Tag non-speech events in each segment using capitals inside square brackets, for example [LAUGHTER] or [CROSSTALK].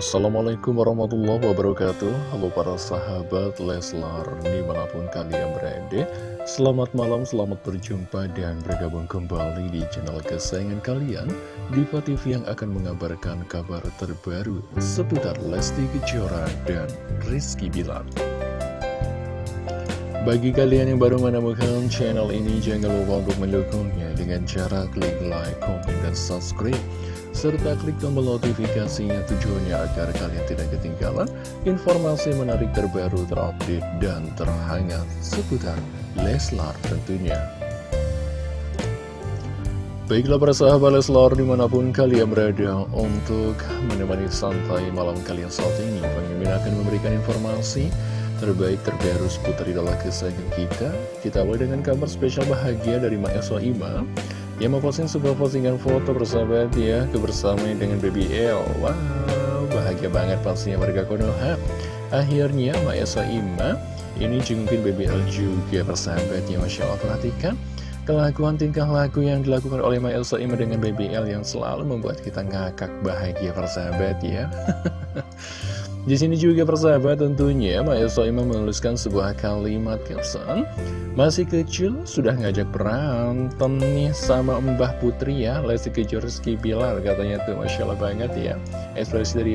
Assalamualaikum warahmatullahi wabarakatuh. Halo para sahabat Leslar Di mana pun kalian berada. Selamat malam, selamat berjumpa Dan bergabung kembali di channel kesayangan kalian Diva TV yang akan mengabarkan kabar terbaru Seputar Lesti Kejora dan Rizky Bilar Bagi kalian yang baru menemukan channel ini Jangan lupa untuk mendukungnya Dengan cara klik like, komen, dan subscribe serta klik tombol notifikasinya tujuannya agar kalian tidak ketinggalan informasi menarik terbaru terupdate dan terhangat seputar Leslar tentunya. Baiklah para sahabat Leslar di mana pun kalian berada untuk menemani santai malam kalian saat ini Pemimpin akan memberikan informasi terbaik terbaru seputar idola kesayangan kita. Kita mulai dengan kabar spesial bahagia dari Mak Eswa Ima. Yang memposting sebuah postingan foto bersahabat ya kebersamaan dengan Baby L Wow, bahagia banget pastinya warga Konoha. Akhirnya Mbak Esa Ima ini jengukin Baby L juga bersahabat ya Masya Allah perhatikan. Kelakuan tingkah laku yang dilakukan oleh Mbak Elsa Ima dengan Baby L yang selalu membuat kita ngakak bahagia persahabat ya [LAUGHS] Di sini juga persahabat tentunya Mbak Elsa Ima menuliskan sebuah kalimat caption Masih kecil sudah ngajak berantem nih sama Mbah Putri ya. Lesti Kejora Rizky Bilar katanya tuh Masya Allah banget ya. Ekspresi dari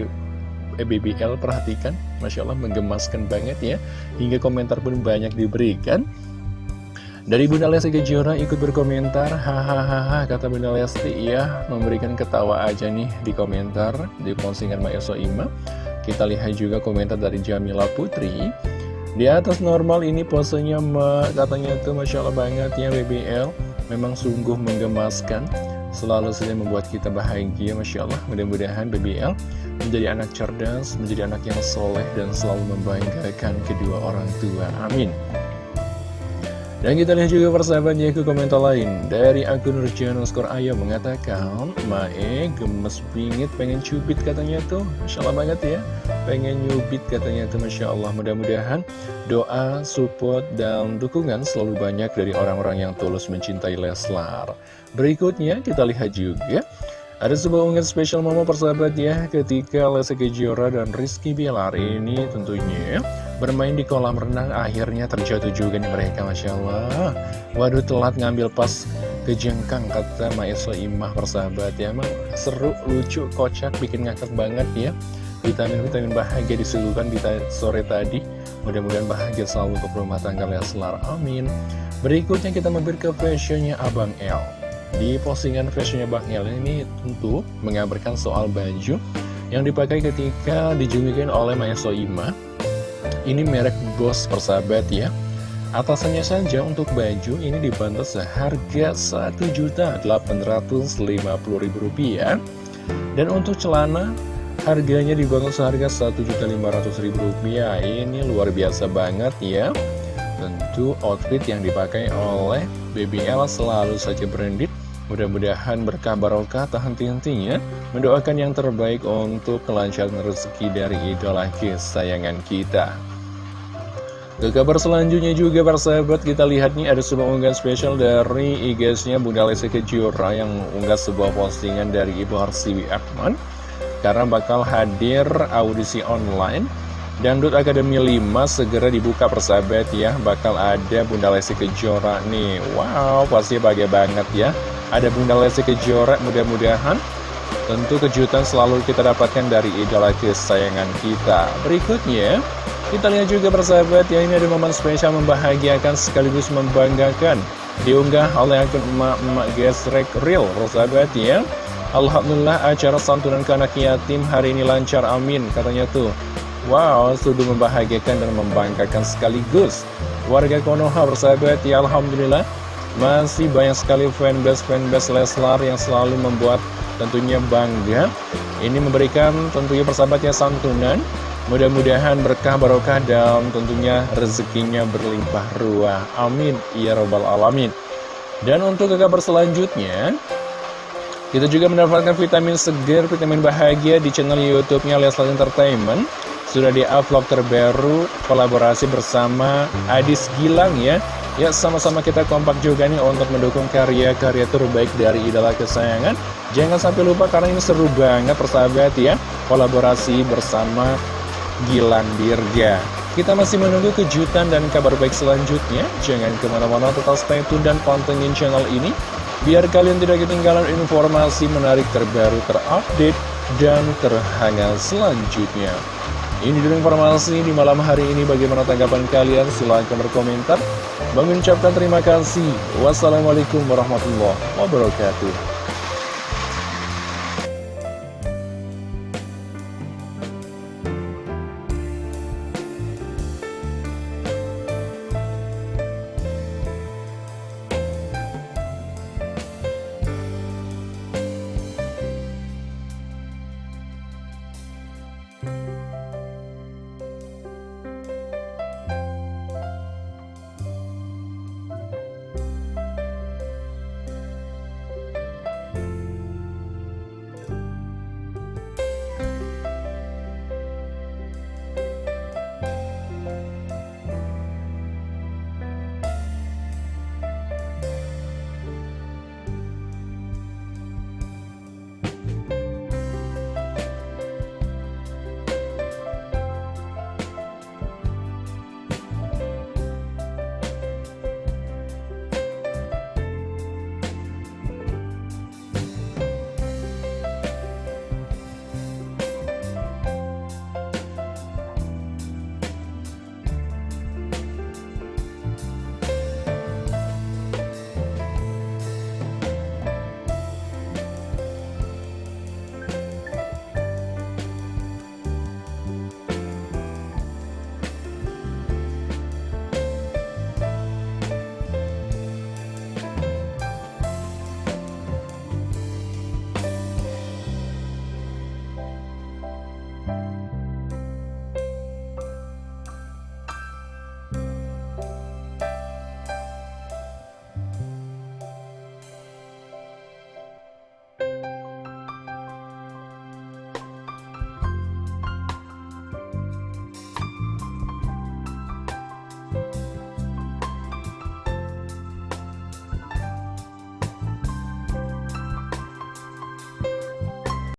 BBL perhatikan. Masya Allah menggemaskan banget ya. Hingga komentar pun banyak diberikan. Dari Bunda Lesti Kejora ikut berkomentar Hahaha kata Bunda Lesti ya Memberikan ketawa aja nih di komentar Di postingan Mbak Eso Ima kita lihat juga komentar dari Jamila Putri. Di atas normal ini posenya katanya tuh Masya Allah banget ya BBL Memang sungguh menggemaskan. Selalu saja membuat kita bahagia Masya Allah. Mudah-mudahan BBL menjadi anak cerdas Menjadi anak yang soleh dan selalu membanggakan kedua orang tua. Amin dan kita lihat juga persahabatnya ke komentar lain. Dari akun Nurjan Skor Ayah mengatakan Mae gemes bingit pengen cubit katanya tuh. Masya Allah banget ya. Pengen nyubit katanya tuh. Masya Allah Mudah-mudahan doa, support, dan dukungan selalu banyak dari orang-orang yang tulus mencintai Leslar. Berikutnya kita lihat juga. Ada sebuah unggahan spesial momen persahabat ya ketika Lesti Kejora dan Rizky Bilar ini tentunya bermain di kolam renang akhirnya terjatuh juga nih mereka Masya Allah. Waduh telat ngambil pas kejengkang kata Maeswa Imah persahabat ya emang seru, lucu, kocak, bikin ngakak banget ya. Vitamin-vitamin bahagia disuguhkan di sore tadi. Mudah-mudahan bahagia selalu untuk rumah tangga Leslar. Amin. Berikutnya kita mampir ke fashionnya Abang L. Di postingan fashionnya Bang El ini tentu mengabarkan soal baju yang dipakai ketika dijungikan oleh Maya Soima. Ini merek Boss persahabat ya. Atasannya saja untuk baju ini dibantu seharga Rp1.850.000 Dan untuk celana harganya dibangun seharga Rp1.500.000 Ini luar biasa banget ya. Tentu outfit yang dipakai oleh BBL selalu saja branded Mudah-mudahan berkah barokah tak henti-hentinya Mendoakan yang terbaik untuk kelancaran rezeki dari idola kesayangan kita. Ke kabar selanjutnya juga para sahabat kita lihat nih ada sebuah unggahan spesial dari IG-nya Bunda Lesti Kejora Yang unggah sebuah postingan dari Ibu Harsiwi Akman Karena bakal hadir audisi online Dangdut Akademi 5 segera dibuka persahabat ya. Bakal ada Bunda Lesti Kejora nih. Wow pasti bahagia banget ya ada Bunda Lesti Kejora mudah-mudahan tentu kejutan selalu kita dapatkan dari idola kesayangan kita. Berikutnya kita lihat juga persahabat ya ini ada momen spesial membahagiakan sekaligus membanggakan diunggah oleh akun emak-emak gesrek real persahabat ya. Alhamdulillah acara santunan ke anak yatim hari ini lancar amin katanya tuh. Wow, sudah membahagiakan dan membanggakan sekaligus. Warga Konoha bersahabat ya Alhamdulillah masih banyak sekali fanbase-fanbase Leslar yang selalu membuat tentunya bangga. Ini memberikan tentunya persahabatnya santunan. Mudah-mudahan berkah barokah dan tentunya rezekinya berlimpah ruah. Amin. Ya Robbal Alamin. Dan untuk ke kabar selanjutnya Kita juga mendapatkan vitamin segar, vitamin bahagia di channel Youtubenya Leslar Entertainment. Sudah di vlog terbaru kolaborasi bersama Adis Gilang ya Ya sama-sama kita kompak juga nih untuk mendukung karya-karya terbaik dari idola kesayangan. Jangan sampai lupa karena ini seru banget persahabat ya. Kolaborasi bersama Gilang Dirga. Kita masih menunggu kejutan dan kabar baik selanjutnya. Jangan ke mana-mana tetap stay tune dan pantengin channel ini. Biar kalian tidak ketinggalan informasi menarik terbaru terupdate dan terhangat selanjutnya. Ini dulu informasi di malam hari ini. Bagaimana tanggapan kalian? Silahkan berkomentar mengucapkan terima kasih. Wassalamualaikum warahmatullahi wabarakatuh